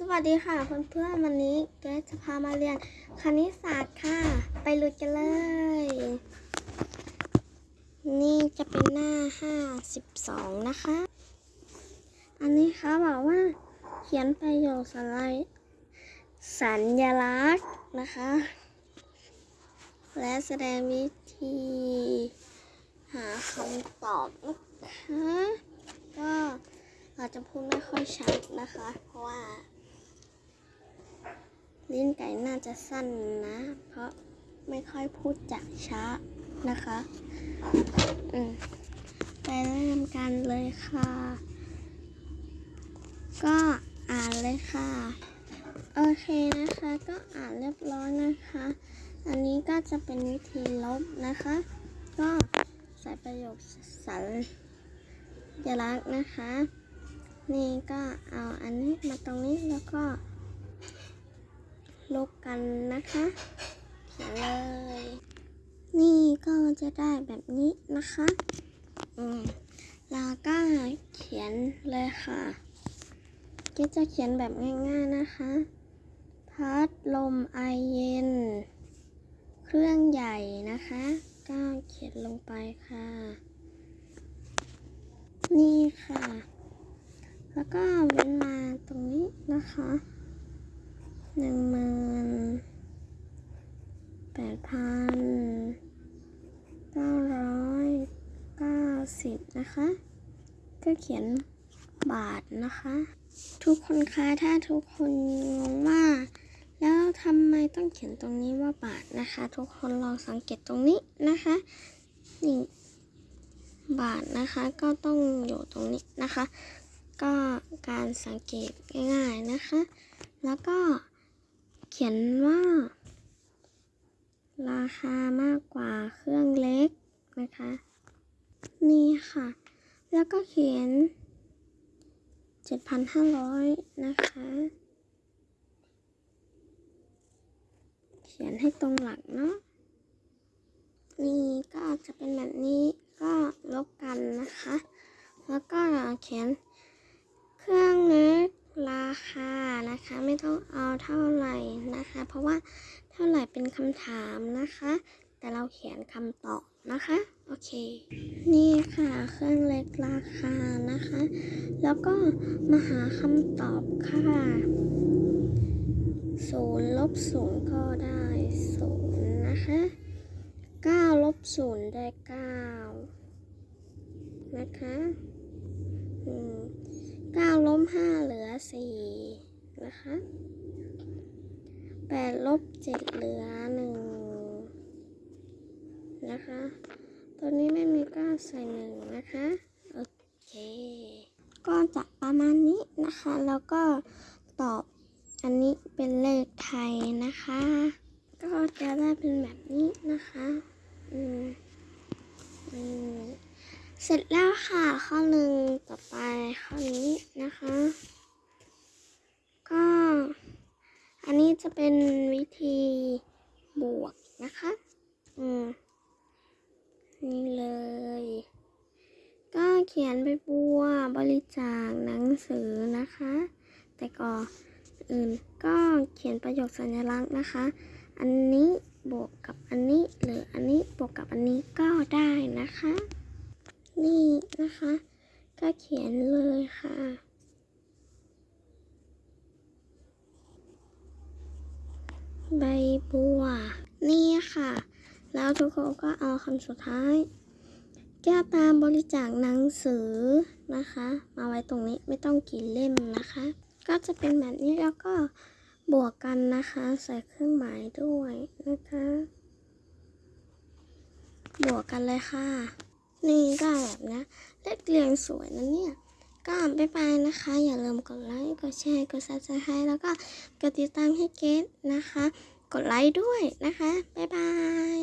สวัสดีค่ะเพื่อนๆวันนี้เกรซจะพามาเรียนคณิตศาสตร์ค่ะ ไปลุยกันเลย นี่จะเป็นหน้า52นะคะ อันนี้เขาบอกว่า เขียนประโยคสไลด์สัญลักษณ์นะคะ และแสดงวิธี หาคำตอบนะคะก็อาจจะพูดไม่ค่อยชัดนะคะ เพราะว่า ลิ้นไก่น่าจะสั้นนะ เพราะไม่ค่อยพูดจักช้านะคะ อืมไปเริ่มกันเลยค่ะ ก็อ่านเลยค่ะ โอเคนะคะ ก็อ่านเรียบร้อยนะคะ อันนี้ก็จะเป็นวิธีลบนะคะ ก็ใส่ประโยคสัญลักษณ์นะคะ นี่ก็เอาอันนี้มาตรงนี้แล้วก็ ลบกันนะคะเขียนเลย นี่ก็จะได้แบบนี้นะคะอืมแล้วก็เขียนเลยค่ะก็จะเขียนแบบง่ายๆนะคะ พัดลมไอเย็น เครื่องใหญ่นะคะ ก็เขียนลงไปค่ะ นี่ค่ะ แล้วก็เว้นมาตรงนี้นะคะ หนึ่งหมื่นแปดพันเก้าร้อยเก้าสิบนะคะ ก็เขียนบาทนะคะ ทุกคนคะถ้าทุกคนงงว่า แล้วทำไมต้องเขียนตรงนี้ว่าบาทนะคะ ทุกคนลองสังเกตตรงนี้นะคะนี่บาทนะคะก็ต้องอยู่ตรงนี้นะคะ ก็การสังเกตง่ายๆนะคะ แล้วก็ เขียนว่า ราคามากกว่าเครื่องเล็กนะคะ นี่ค่ะ แล้วก็เขียน 7,500 นะคะ เขียนให้ตรงหลักเนาะนี่ก็จะเป็นแบบนี้ก็ลบกันนะคะ แล้วก็เขียน เครื่องเล็กราคานะคะ ไม่ต้องเอาเท่าไหร่นะคะ เพ ราะว่าเท่าไหร่เป็นคำถามนะคะ แต่เราเขียนคำตอบนะคะ โอเค นี่ค่ะเครื่องเล็กราคานะคะ แล้วก็มาหาคำตอบค่ะศูนย์ลบศูนย์ก็ได้ศูนย์นะคะเก้าลบศูนย์ได้เก้านะคะเก้าลบห้าเหลือสี่นะคะ แปดลบเจ็ดเหลือหนึ่งนะคะ ตัวนี้ไม่มีเก้าใส่หนึ่งนะคะ โอเค ก็จะประมาณนี้นะคะ แล้วก็ตอบอันนี้เป็นเลขไทยนะคะ ก็จะได้เป็นแบบนี้นะคะ อืมอืมเสร็จแล้วค่ะ ข้อหนึ่งต่อไปข้อนี้นะคะ ก็ อันนี้ จะเป็นวิธีบวกนะคะ อืม นี่เลย ก็เขียนไปบัวบริจาคหนังสือนะคะ แต่ก่อนอื่นก็เขียนประโยคสัญลักษณ์นะคะ อันนี้บวกกับอันนี้ หรืออันนี้บวกกับอันนี้ก็ได้นะคะ นี่นะคะ ก็เขียนเลยค่ะ ใบบัว นี่ค่ะ แล้วทุกคนก็เอาคำสุดท้าย แก้วตามบริจาคหนังสือนะคะ มาไว้ตรงนี้ไม่ต้องกี่เล่มนะคะ ก็จะเป็นแบบนี้แล้วก็บวกกันนะคะ ใส่เครื่องหมายด้วยนะคะ บวกกันเลยค่ะ นี่ก็แบบนะเลขเรียงสวยนะเนี่ย ก็บ๊ายบายนะคะ อย่าลืมกดไลค์ กดแชร์ กด subscribe แล้วก็กดติดตามให้เกดนะคะ กดไลค์ด้วยนะคะ บ๊ายบาย